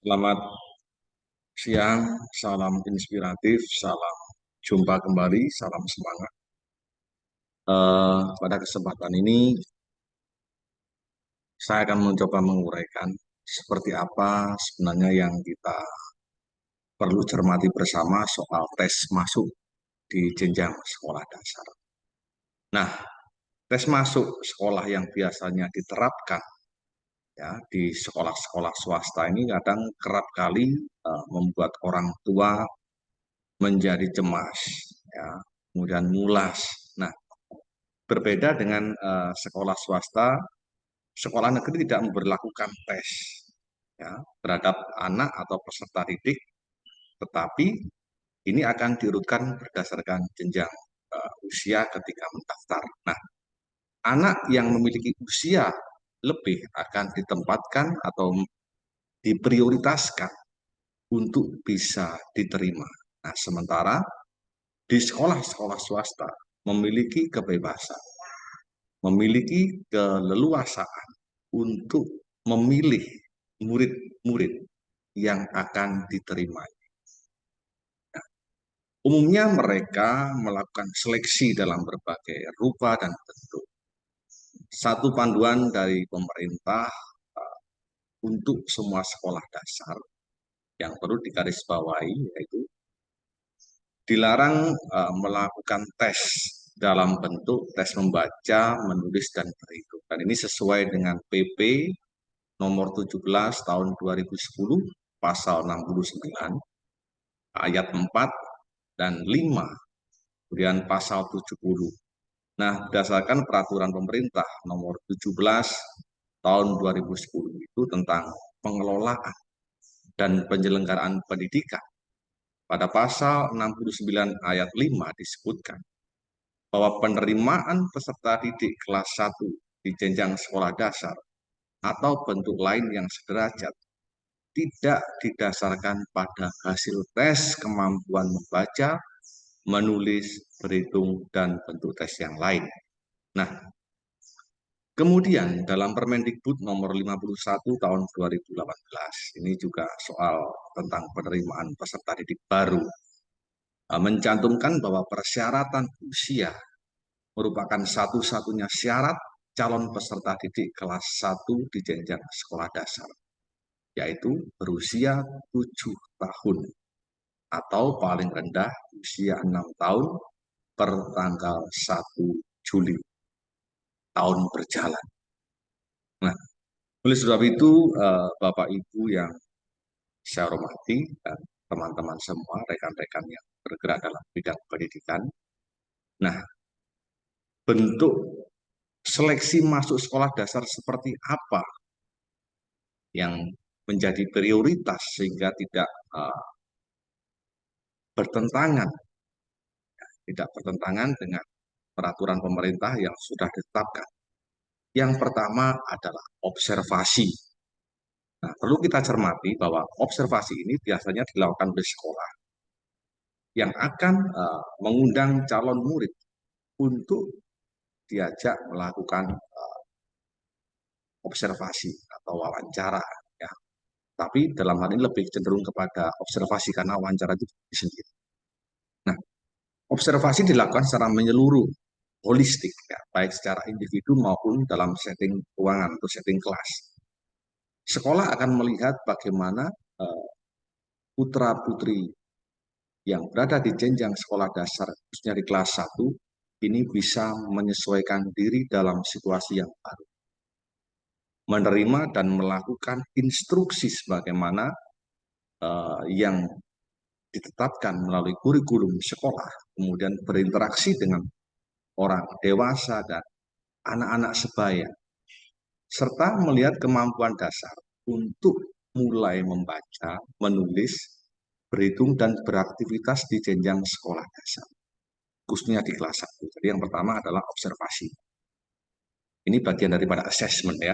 Selamat siang, salam inspiratif, salam jumpa kembali, salam semangat. Uh, pada kesempatan ini, saya akan mencoba menguraikan seperti apa sebenarnya yang kita perlu cermati bersama soal tes masuk di jenjang sekolah dasar. Nah, tes masuk sekolah yang biasanya diterapkan ya di sekolah-sekolah swasta ini kadang kerap kali uh, membuat orang tua menjadi cemas ya kemudian mulas. Nah berbeda dengan uh, sekolah swasta sekolah negeri tidak memperlakukan tes ya terhadap anak atau peserta didik tetapi ini akan diurutkan berdasarkan jenjang uh, usia ketika mendaftar. Nah anak yang memiliki usia lebih akan ditempatkan atau diprioritaskan untuk bisa diterima. Nah, sementara di sekolah-sekolah swasta memiliki kebebasan, memiliki keleluasaan untuk memilih murid-murid yang akan diterima. Nah, umumnya mereka melakukan seleksi dalam berbagai rupa dan satu panduan dari pemerintah uh, untuk semua sekolah dasar yang perlu digarisbawahi yaitu dilarang uh, melakukan tes dalam bentuk tes membaca, menulis, dan berhitung. Dan ini sesuai dengan PP nomor 17 tahun 2010 pasal 69 ayat 4 dan 5 kemudian pasal 70 Nah, berdasarkan peraturan pemerintah nomor 17 tahun 2010 itu tentang pengelolaan dan penyelenggaraan pendidikan. Pada pasal 69 ayat 5 disebutkan bahwa penerimaan peserta didik kelas 1 di jenjang sekolah dasar atau bentuk lain yang sederajat tidak didasarkan pada hasil tes kemampuan membaca, menulis, berhitung, dan bentuk tes yang lain. Nah, kemudian dalam Permendikbud nomor 51 tahun 2018, ini juga soal tentang penerimaan peserta didik baru, eh, mencantumkan bahwa persyaratan usia merupakan satu-satunya syarat calon peserta didik kelas 1 di jenjang sekolah dasar, yaitu berusia 7 tahun atau paling rendah usia 6 tahun per tanggal 1 Juli tahun berjalan. Nah, oleh sebab itu eh, Bapak Ibu yang saya hormati dan teman-teman semua, rekan-rekan yang bergerak dalam bidang pendidikan. Nah, bentuk seleksi masuk sekolah dasar seperti apa yang menjadi prioritas sehingga tidak uh, bertentangan, tidak bertentangan dengan peraturan pemerintah yang sudah ditetapkan. Yang pertama adalah observasi. Nah, perlu kita cermati bahwa observasi ini biasanya dilakukan di sekolah yang akan uh, mengundang calon murid untuk diajak melakukan uh, observasi atau wawancara. Ya. Tapi dalam hal ini lebih cenderung kepada observasi karena wawancara itu sendiri. Observasi dilakukan secara menyeluruh, holistik, ya, baik secara individu maupun dalam setting ruangan atau setting kelas. Sekolah akan melihat bagaimana uh, putra-putri yang berada di jenjang sekolah dasar, khususnya di kelas 1, ini bisa menyesuaikan diri dalam situasi yang baru. Menerima dan melakukan instruksi sebagaimana uh, yang ditetapkan melalui kurikulum sekolah, kemudian berinteraksi dengan orang dewasa dan anak-anak sebaya, serta melihat kemampuan dasar untuk mulai membaca, menulis, berhitung, dan beraktivitas di jenjang sekolah dasar, khususnya di kelas 1. Jadi yang pertama adalah observasi. Ini bagian daripada assessment ya.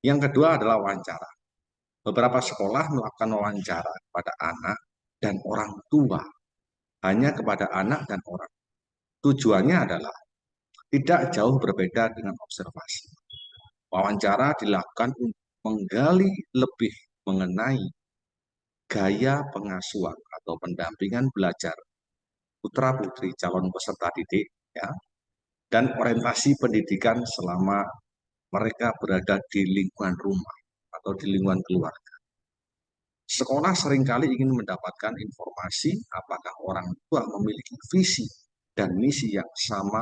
Yang kedua adalah wawancara. Beberapa sekolah melakukan wawancara pada anak dan orang tua hanya kepada anak dan orang. Tujuannya adalah tidak jauh berbeda dengan observasi. Wawancara dilakukan untuk menggali lebih mengenai gaya pengasuhan atau pendampingan belajar putra-putri calon peserta didik ya dan orientasi pendidikan selama mereka berada di lingkungan rumah atau di lingkungan keluarga. Sekolah sering kali ingin mendapatkan informasi apakah orang tua memiliki visi dan misi yang sama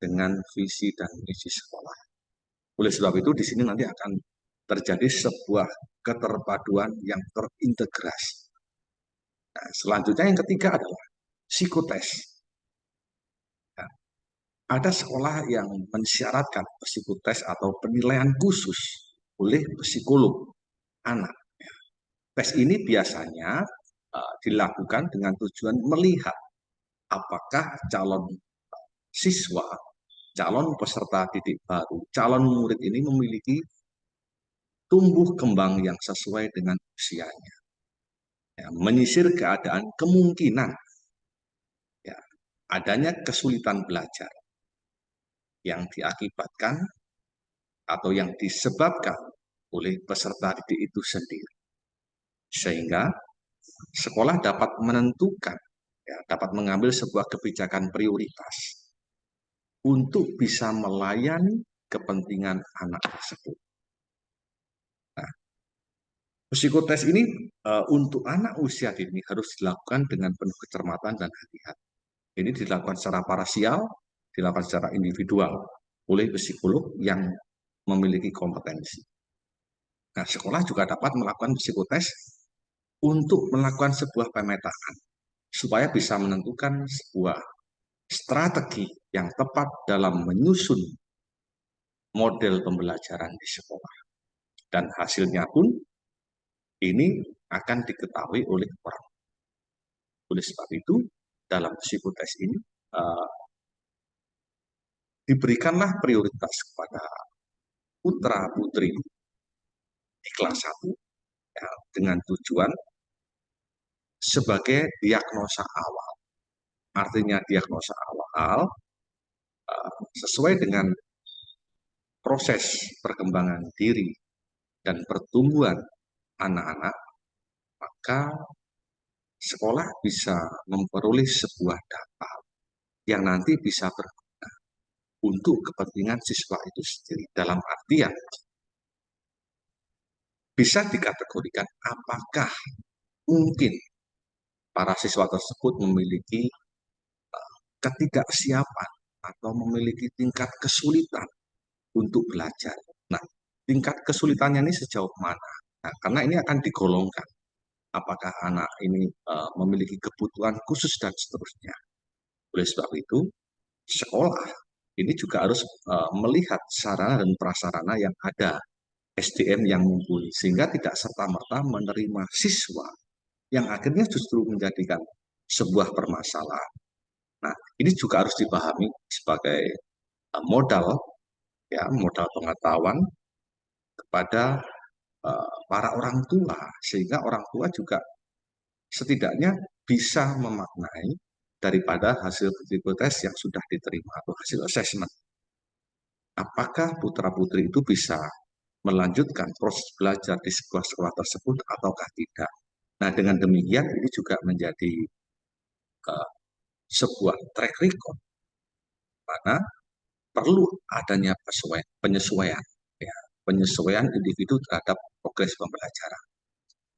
dengan visi dan misi sekolah. Oleh sebab itu di sini nanti akan terjadi sebuah keterpaduan yang terintegrasi. Nah, selanjutnya yang ketiga adalah psikotes. Nah, ada sekolah yang mensyaratkan psikotes atau penilaian khusus oleh psikolog anak. Tes ini biasanya uh, dilakukan dengan tujuan melihat apakah calon siswa, calon peserta didik baru, calon murid ini memiliki tumbuh kembang yang sesuai dengan usianya. Ya, menyisir keadaan kemungkinan ya, adanya kesulitan belajar yang diakibatkan atau yang disebabkan oleh peserta didik itu sendiri. Sehingga sekolah dapat menentukan, ya, dapat mengambil sebuah kebijakan prioritas untuk bisa melayani kepentingan anak tersebut. Psikotes ini uh, untuk anak usia dini harus dilakukan dengan penuh kecermatan dan hati-hati. Ini dilakukan secara parasial, dilakukan secara individual oleh psikolog yang memiliki kompetensi. Nah, sekolah juga dapat melakukan psikotes untuk melakukan sebuah pemetaan supaya bisa menentukan sebuah strategi yang tepat dalam menyusun model pembelajaran di sekolah. Dan hasilnya pun ini akan diketahui oleh orang. Oleh sebab itu, dalam psikotes ini uh, diberikanlah prioritas kepada putra putri di kelas 1 ya, dengan tujuan sebagai diagnosa awal. Artinya diagnosa awal uh, sesuai dengan proses perkembangan diri dan pertumbuhan anak-anak, maka sekolah bisa memperoleh sebuah data yang nanti bisa berguna untuk kepentingan siswa itu sendiri. Dalam artian, bisa dikategorikan apakah mungkin para siswa tersebut memiliki uh, ketidaksiapan atau memiliki tingkat kesulitan untuk belajar. Nah, tingkat kesulitannya ini sejauh mana? Nah, karena ini akan digolongkan apakah anak ini uh, memiliki kebutuhan khusus dan seterusnya. Oleh sebab itu, sekolah ini juga harus uh, melihat sarana dan prasarana yang ada, SDM yang mumpuni, sehingga tidak serta-merta menerima siswa yang akhirnya justru menjadikan sebuah permasalahan. Nah, ini juga harus dipahami sebagai uh, modal, ya modal pengetahuan kepada Eh, para orang tua sehingga orang tua juga setidaknya bisa memaknai daripada hasil tes yang sudah diterima atau hasil assessment. Apakah putra-putri itu bisa melanjutkan proses belajar di sebuah sekolah tersebut ataukah tidak. Nah, dengan demikian ini juga menjadi uh, sebuah track record mana perlu adanya penyesuaian ya, penyesuaian individu terhadap progres pembelajaran.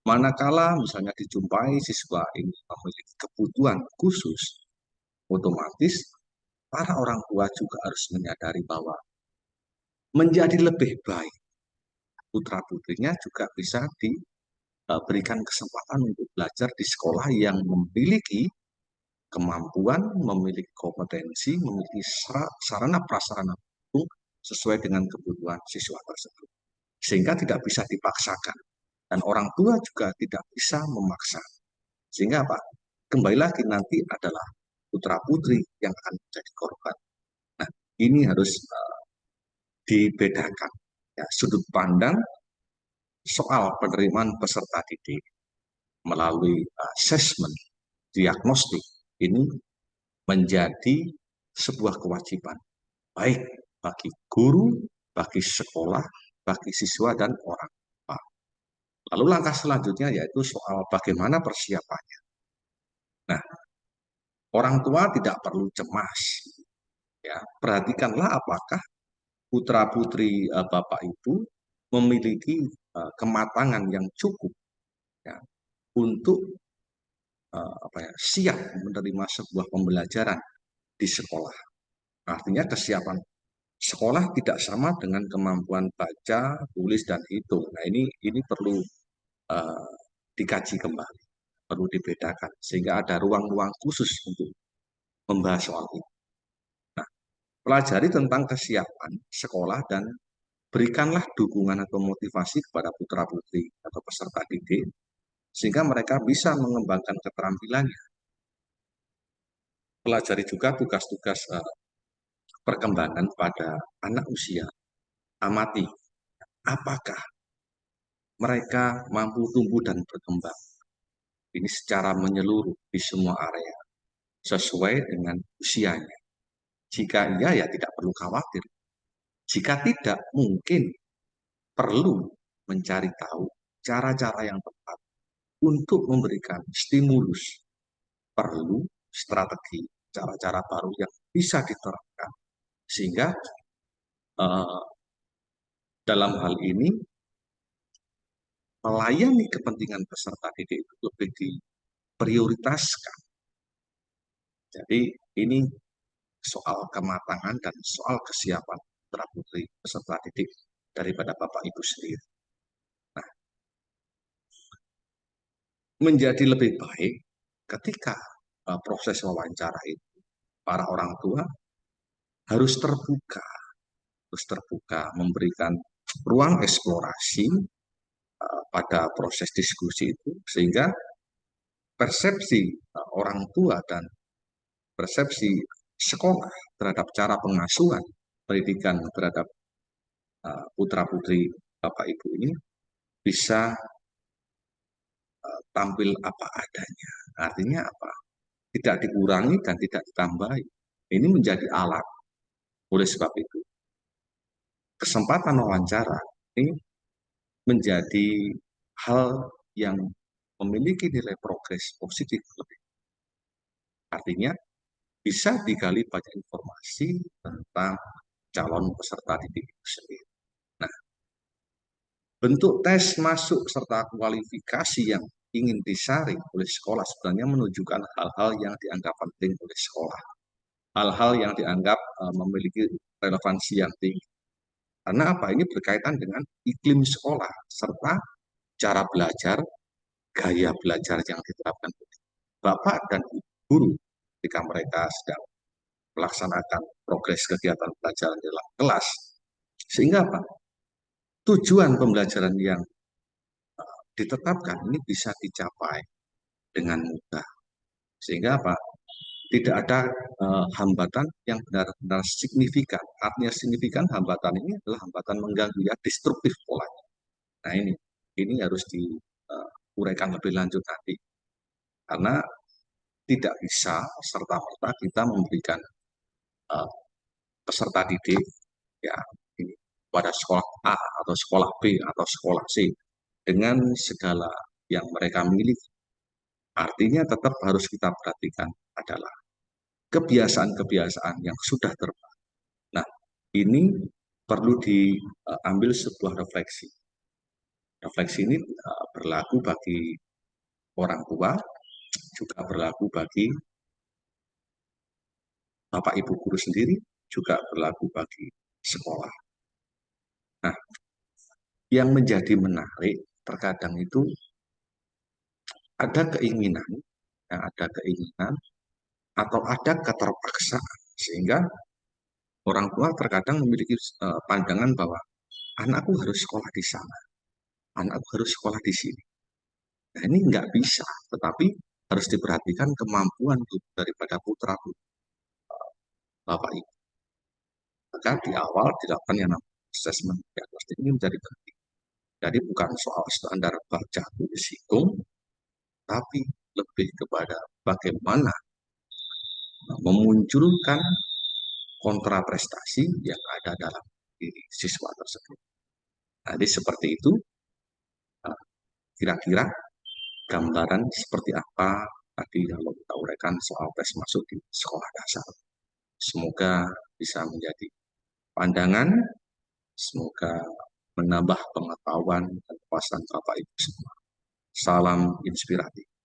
Manakala misalnya dijumpai siswa ini memiliki kebutuhan khusus, otomatis para orang tua juga harus menyadari bahwa menjadi lebih baik putra putrinya juga bisa diberikan kesempatan untuk belajar di sekolah yang memiliki kemampuan, memiliki kompetensi, memiliki sarana prasarana sesuai dengan kebutuhan siswa tersebut. Sehingga tidak bisa dipaksakan. Dan orang tua juga tidak bisa memaksa. Sehingga apa? Kembali lagi nanti adalah putra-putri yang akan menjadi korban. Nah, ini harus uh, dibedakan. Ya, sudut pandang soal penerimaan peserta didik melalui assessment, diagnostik, ini menjadi sebuah kewajiban. Baik bagi guru, bagi sekolah, bagi siswa dan orang tua. Lalu langkah selanjutnya yaitu soal bagaimana persiapannya. Nah, orang tua tidak perlu cemas. Ya, perhatikanlah apakah putra putri uh, bapak ibu memiliki uh, kematangan yang cukup ya, untuk uh, apa ya, siap menerima sebuah pembelajaran di sekolah. Artinya kesiapan sekolah tidak sama dengan kemampuan baca, tulis dan hitung. Nah ini ini perlu uh, dikaji kembali, perlu dibedakan sehingga ada ruang-ruang khusus untuk membahas soal ini. Nah, pelajari tentang kesiapan sekolah dan berikanlah dukungan atau motivasi kepada putra-putri atau peserta didik sehingga mereka bisa mengembangkan keterampilannya. Pelajari juga tugas-tugas uh, perkembangan pada anak usia. Amati apakah mereka mampu tumbuh dan berkembang. Ini secara menyeluruh di semua area, sesuai dengan usianya. Jika iya, ya tidak perlu khawatir. Jika tidak, mungkin perlu mencari tahu cara-cara yang tepat untuk memberikan stimulus. Perlu strategi, cara-cara baru yang bisa diterapkan. Sehingga uh, dalam hal ini melayani kepentingan peserta didik itu lebih diprioritaskan. Jadi ini soal kematangan dan soal kesiapan putra putri peserta didik daripada bapak ibu sendiri. Nah, menjadi lebih baik ketika uh, proses wawancara itu para orang tua harus terbuka, harus terbuka memberikan ruang eksplorasi Eh, pada proses diskusi itu sehingga persepsi eh, orang tua dan persepsi sekolah terhadap cara pengasuhan pendidikan terhadap eh, putra putri bapak ibu ini bisa tampil apa adanya. Artinya apa? Tidak dikurangi dan tidak ditambahi. Ini menjadi alat. Oleh sebab itu, kesempatan wawancara ini menjadi hal yang memiliki nilai progres positif lebih. Artinya, bisa digali banyak informasi tentang calon peserta didik itu sendiri. Nah, bentuk tes masuk serta kualifikasi yang ingin disaring oleh sekolah sebenarnya menunjukkan hal-hal yang dianggap penting oleh sekolah. Hal-hal yang dianggap uh, memiliki relevansi yang tinggi. Karena apa? Ini berkaitan dengan iklim sekolah serta cara belajar, gaya belajar yang diterapkan Bapak dan Ibu guru ketika mereka sedang melaksanakan progres kegiatan pelajaran di dalam kelas. Sehingga apa? Tujuan pembelajaran yang uh, ditetapkan ini bisa dicapai dengan mudah. Sehingga apa? tidak ada uh, hambatan yang benar-benar signifikan. Artinya signifikan hambatan ini adalah hambatan mengganggu ya destruktif polanya. Nah ini ini harus diuraikan lebih lanjut nanti. Karena tidak bisa serta merta kita memberikan uh, peserta didik ya pada sekolah A atau sekolah B atau sekolah C dengan segala yang mereka miliki Artinya tetap harus kita perhatikan adalah kebiasaan-kebiasaan yang sudah terbangun. Nah, ini perlu diambil sebuah refleksi. Refleksi ini uh, berlaku bagi orang tua, juga berlaku bagi Bapak Ibu guru sendiri, juga berlaku bagi sekolah. Nah, yang menjadi menarik terkadang itu ada keinginan, ya, ada keinginan atau ada keterpaksaan sehingga orang tua terkadang memiliki uh, pandangan bahwa anakku harus sekolah di sana, anakku harus sekolah di sini. Nah ini nggak bisa, tetapi harus diperhatikan kemampuan daripada putra putri bapak ibu. Maka di awal dilakukan yang namanya assessment diagnostik ini menjadi penting. Jadi bukan soal standar baca tulis hitung, tapi lebih kepada bagaimana memunculkan kontraprestasi yang ada dalam diri siswa tersebut. Jadi seperti itu, kira-kira gambaran seperti apa tadi kalau kita uraikan soal tes masuk di sekolah dasar. Semoga bisa menjadi pandangan, semoga menambah pengetahuan dan kepuasan Bapak Ibu semua. Salam inspiratif.